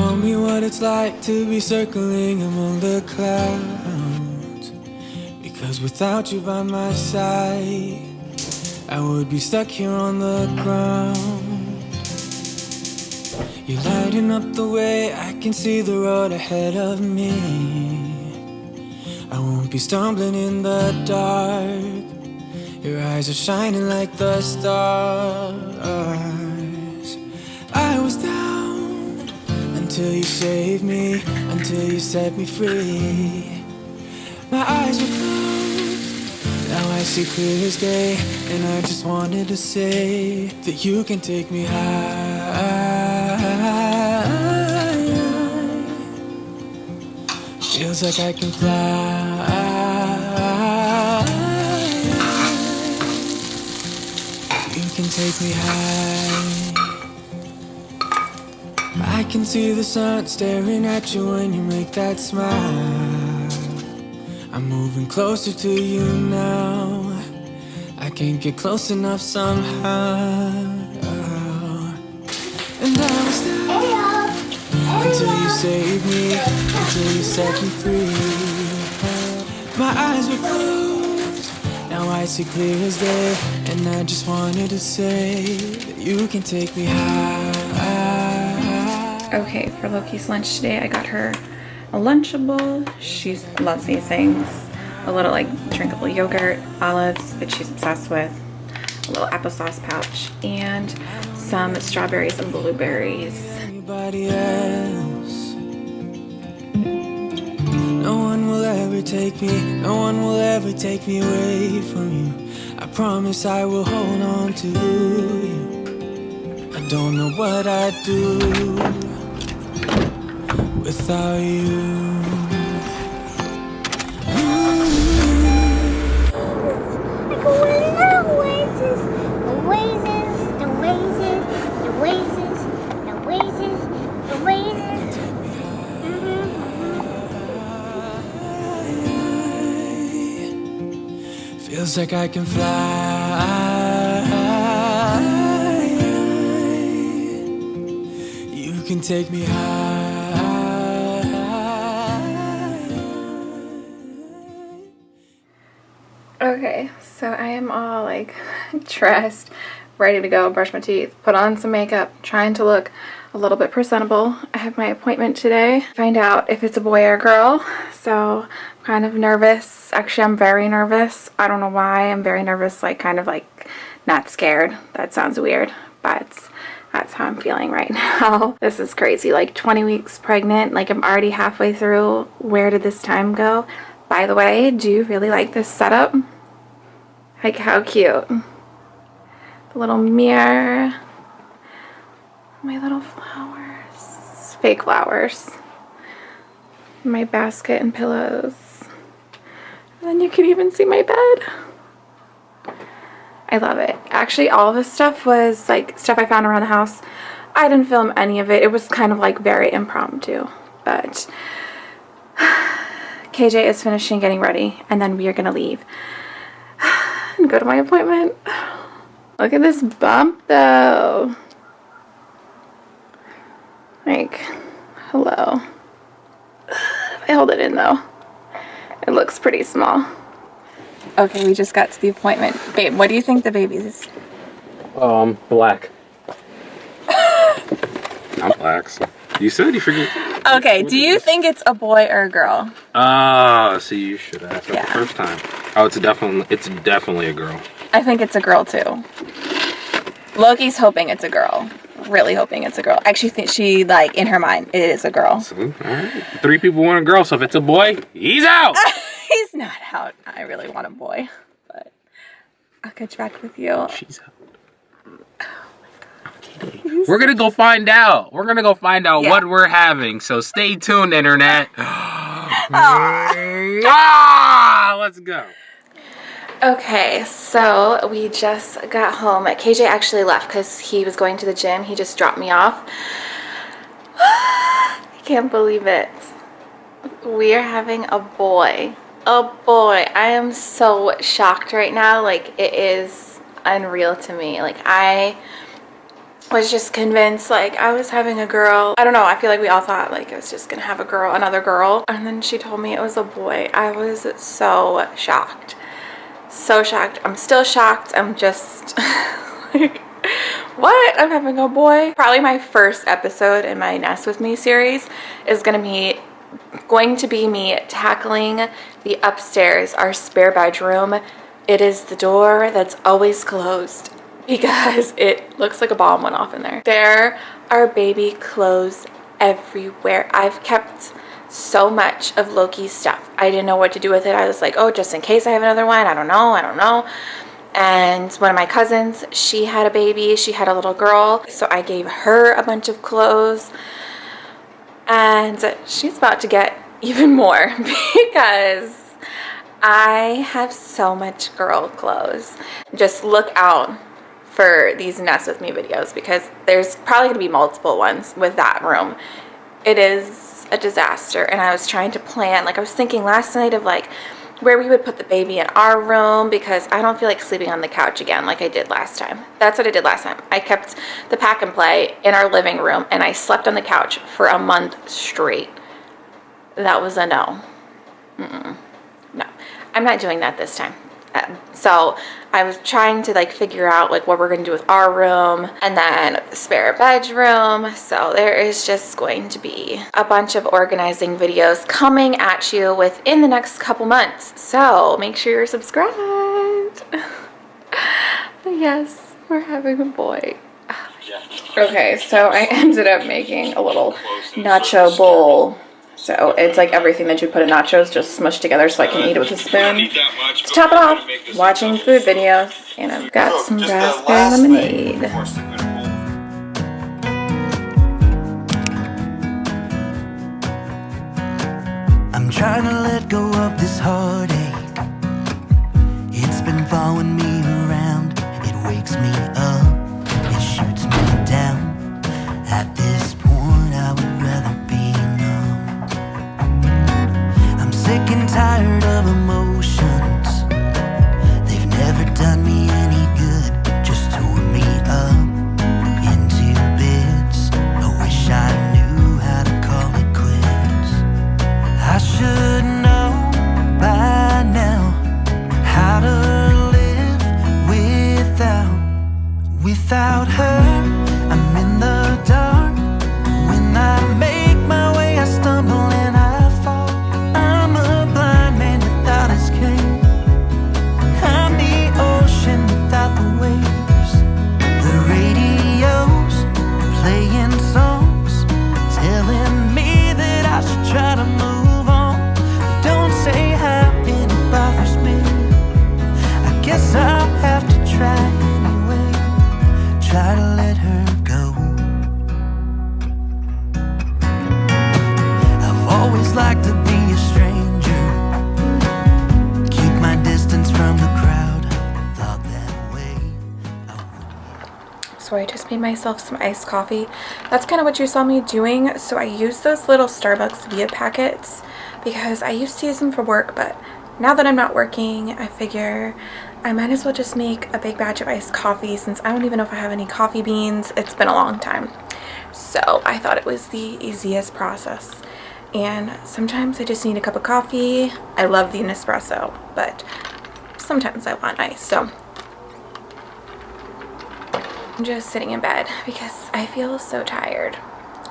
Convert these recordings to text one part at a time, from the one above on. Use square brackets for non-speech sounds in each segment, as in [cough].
Show me what it's like to be circling among the clouds. Because without you by my side, I would be stuck here on the ground. You're lighting up the way, I can see the road ahead of me. I won't be stumbling in the dark. Your eyes are shining like the stars. Until you saved me, until you set me free. My eyes were closed, now I see clear as day, and I just wanted to say that you can take me high. Feels like I can fly. You can take me high. I can see the sun staring at you when you make that smile. I'm moving closer to you now. I can't get close enough somehow. And I was down until you saved me, until you set me free. My eyes were closed, now I see clear as day. And I just wanted to say that you can take me high. Okay, for Loki's lunch today, I got her a Lunchable. She loves these things. A little like drinkable yogurt, olives that she's obsessed with, a little applesauce pouch, and some strawberries and blueberries. anybody else. No one will ever take me, no one will ever take me away from you. I promise I will hold on to you. I don't know what I'd do the oasis. Feels like I can fly. You can take me high. So I am all like [laughs] dressed, ready to go, brush my teeth, put on some makeup, trying to look a little bit presentable. I have my appointment today. Find out if it's a boy or a girl. So I'm kind of nervous. Actually, I'm very nervous. I don't know why. I'm very nervous, like kind of like not scared. That sounds weird, but that's how I'm feeling right [laughs] now. This is crazy. Like 20 weeks pregnant. Like I'm already halfway through. Where did this time go? By the way, do you really like this setup? Like how cute. The little mirror. My little flowers. Fake flowers. My basket and pillows. And then you can even see my bed. I love it. Actually, all this stuff was like stuff I found around the house. I didn't film any of it. It was kind of like very impromptu. But [sighs] KJ is finishing getting ready and then we are going to leave go to my appointment. Look at this bump though. Like, hello. I hold it in though. It looks pretty small. Okay, we just got to the appointment. Babe, what do you think the baby is? Um, black. [laughs] I'm black. So. You said you forget. Okay, do you think it's a boy or a girl? Ah, see, you should have asked that Yeah. the first time. Oh, it's definitely it's definitely a girl. I think it's a girl too. Loki's hoping it's a girl. Really hoping it's a girl. Actually, think she like in her mind it is a girl. So, all right. Three people want a girl, so if it's a boy, he's out. [laughs] He's not out. I really want a boy, but I'll catch back with you. She's out. We're gonna go find out. We're gonna go find out Yeah. what we're having. So stay tuned, internet. [gasps] [gasps] [gasps] ah, let's go. Okay, so we just got home. KJ actually left because he was going to the gym. He just dropped me off. [sighs] I can't believe it. We are having a boy. A boy. I am so shocked right now. Like, it is unreal to me. Like, I was just convinced like I was having a girl. I don't know. I feel like we all thought like I was just gonna have a girl, another girl. And then she told me it was a boy. I was so shocked. So shocked. I'm still shocked. I'm just [laughs] like, what? I'm having a boy? Probably my first episode in my Nest With Me series is gonna be going to be me tackling the upstairs, our spare bedroom. It is the door that's always closed [laughs] because it looks like a bomb went off in there. There are baby clothes everywhere. I've kept so much of Loki's stuff. I didn't know what to do with it. I was like, oh, just in case I have another one. I don't know. I don't know. And one of my cousins, she had a baby. She had a little girl. So I gave her a bunch of clothes. And she's about to get [laughs] even more [laughs] because I have so much girl clothes. Just look out for these Nest With Me videos because there's probably to be multiple ones with that room. It is a disaster and I was trying to plan, like I was thinking last night of like where we would put the baby in our room because I don't feel like sleeping on the couch again like I did last time. That's what I did last time. I kept the pack and play in our living room and I slept on the couch for a month straight. That was a no. Mm -mm. No, I'm not doing that this time. So I was trying to like figure out like what we're going to do with our room and then spare bedroom. So there is just going to be a bunch of organizing videos coming at you within the next couple months. So make sure you're subscribed. [laughs] yes, we're having a boy. Okay, so I ended up making a little nacho bowl so it's like everything that you put in nachos just smushed together so I can eat it with a spoon. To top it off, watching food videos. And I've got some raspberry lemonade. I'm trying to let go of this heartache. Sick and tired of emotions. So I just made myself some iced coffee. That's kind of what you saw me doing. So I use those little Starbucks Via packets because I used to use them for work, but now that I'm not working, I figure I might as well just make a big batch of iced coffee since I don't even know if I have any coffee beans. It's been a long time. So I thought it was the easiest process. And sometimes I just need a cup of coffee. I love the Nespresso, but sometimes I want ice. So just sitting in bed because I feel so tired.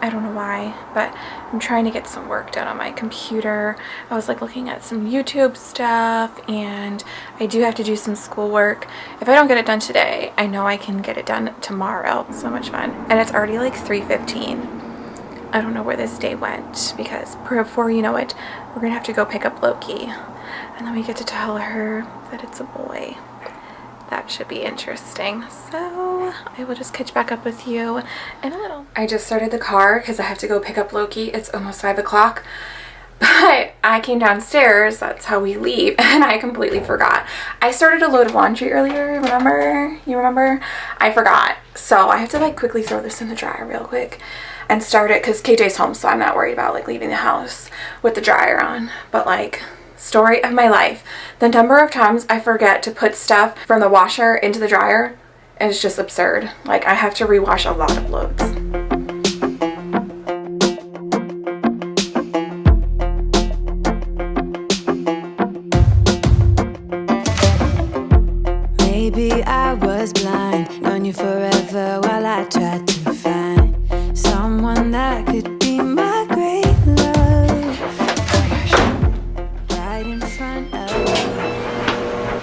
I don't know why, but I'm trying to get some work done on my computer. I was like looking at some YouTube stuff and I do have to do some schoolwork. If I don't get it done today, I know I can get it done tomorrow. So much fun. And it's already like 3.15. I don't know where this day went because before you know it, we're gonna have to go pick up Loki. And then we get to tell her that it's a boy that should be interesting. So I will just catch back up with you in a little. I just started the car because I have to go pick up Loki. It's almost five o'clock. [laughs] But I came downstairs, that's how we leave, [laughs] and I completely forgot. I started a load of laundry earlier, remember? You remember? I forgot. So I have to like quickly throw this in the dryer real quick and start it because KJ's home, so I'm not worried about like leaving the house with the dryer on. But like story of my life. The number of times I forget to put stuff from the washer into the dryer is just absurd. Like I have to rewash a lot of loads. Maybe I was blind, known you forever while I tried to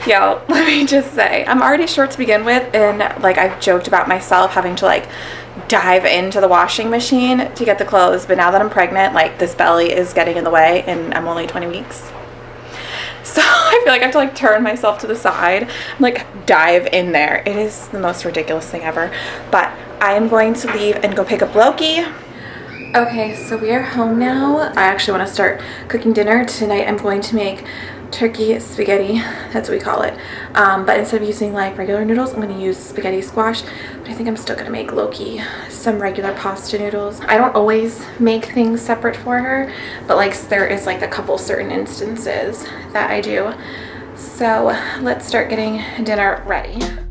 Yo, [laughs] let me just say, I'm already short to begin with, and like I've joked about myself having to like dive into the washing machine to get the clothes, but now that I'm pregnant, like this belly is getting in the way, and I'm only 20 weeks. So [laughs] I feel like I have to like turn myself to the side, and, like dive in there. It is the most ridiculous thing ever. But I am going to leave and go pick up Loki. Okay, so we are home now. I actually want to start cooking dinner. Tonight I'm going to make turkey spaghetti, that's what we call it. Um, but instead of using like regular noodles, I'm going to use spaghetti squash. But I think I'm still going to make Loki some regular pasta noodles. I don't always make things separate for her, but like there is like a couple certain instances that I do. So let's start getting dinner ready.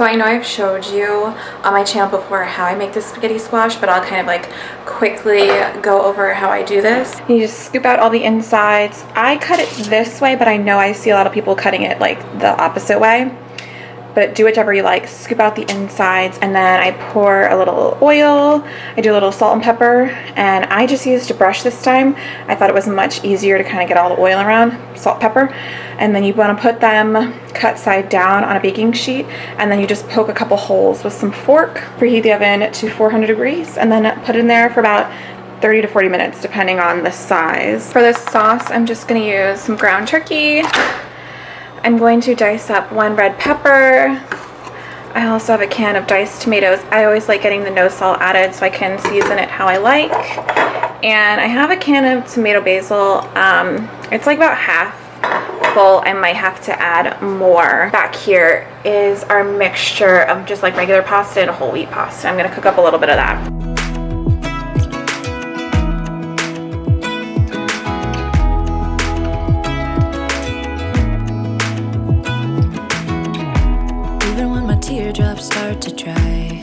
So I know I've showed you on my channel before how I make the spaghetti squash, but I'll kind of like quickly go over how I do this. You just scoop out all the insides. I cut it this way, but I know I see a lot of people cutting it like the opposite way. But do whichever you like. Scoop out the insides and then I pour a little oil. I do a little salt and pepper and I just used a brush this time. I thought it was much easier to kind of get all the oil around, salt, pepper. And then you want to put them cut side down on a baking sheet and then you just poke a couple holes with some fork. Preheat the oven to 400 degrees and then put in there for about 30 to 40 minutes depending on the size. For this sauce, I'm just going to use some ground turkey. I'm going to dice up one red pepper. I also have a can of diced tomatoes. I always like getting the no salt added so I can season it how I like. And I have a can of tomato basil. Um, it's like about half full. I might have to add more. Back here is our mixture of just like regular pasta and whole wheat pasta. I'm gonna cook up a little bit of that. Start to dry.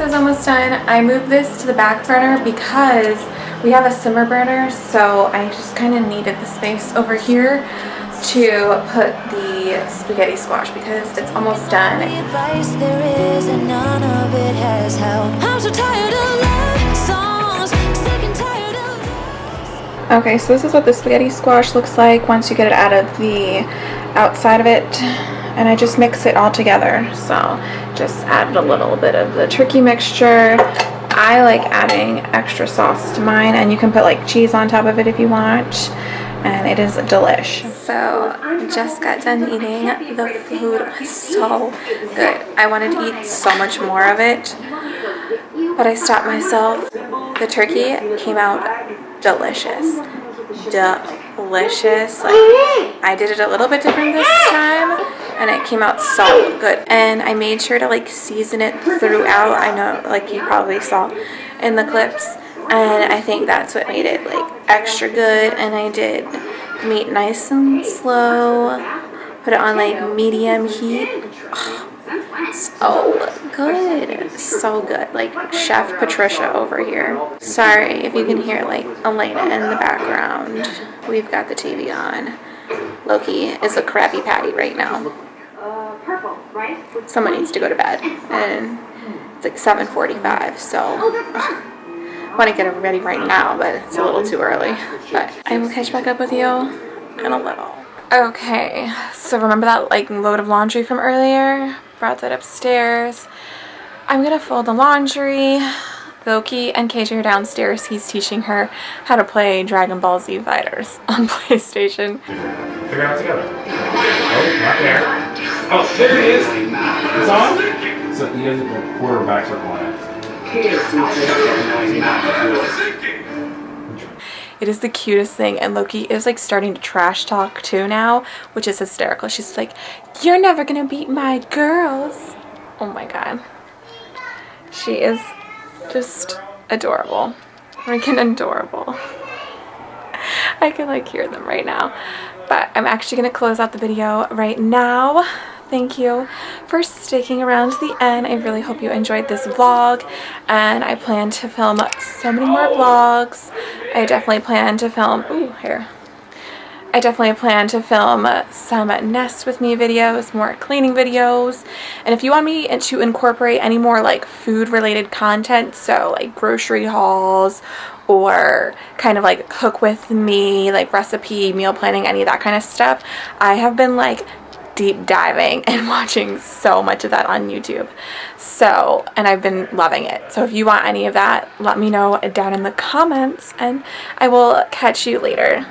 Is almost done. I moved this to the back burner because we have a simmer burner, so I just kind of needed the space over here to put the spaghetti squash because it's almost done. The advice there is, and none of it has helped. I'm so tired of love songs, sick and tired of Okay, so this is what the spaghetti squash looks like once you get it out of the outside of it. And I just mix it all together. So just added a little bit of the turkey mixture. I like adding extra sauce to mine and you can put like cheese on top of it if you want. And it is delish. So just got done eating. The food was so good. I wanted to eat so much more of it. But I stopped myself. The turkey came out delicious. Delicious. Like I did it a little bit different this time and it came out so good. And I made sure to like season it throughout. I know like you probably saw in the clips. And I think that's what made it like extra good. And I did meat nice and slow. Put it on like medium heat. so good. So good. Like Chef Patricia over here. Sorry if you can hear like Elena in the background. We've got the TV on. Loki is a Krabby Patty right now. Someone needs to go to bed. And it's like 7.45, so... I want to get ready right now, but it's a little too early. But I will catch back up with you in a little. Okay, so remember that like load of laundry from earlier? Brought that upstairs. I'm gonna fold the laundry. Loki and KJ are downstairs. He's teaching her how to play Dragon Ball Z Fighters [laughs] on PlayStation. Figure out together. Oh, not there. Oh, there it is. It's on? So he doesn't go quarterback circle on it. It is the cutest thing and Loki is like starting to trash talk too now, which is hysterical. She's like, you're never gonna beat my girls. Oh my god. She is just adorable. Freaking adorable. I can like hear them right now. But I'm actually gonna close out the video right now thank you for sticking around to the end. I really hope you enjoyed this vlog and I plan to film so many more vlogs. I definitely plan to film, ooh, here. I definitely plan to film some nest with me videos, more cleaning videos, and if you want me to incorporate any more like food related content, so like grocery hauls or kind of like cook with me, like recipe, meal planning, any of that kind of stuff, I have been like deep diving [laughs] and watching so much of that on YouTube. So, and I've been loving it. So if you want any of that, let me know down in the comments and I will catch you later.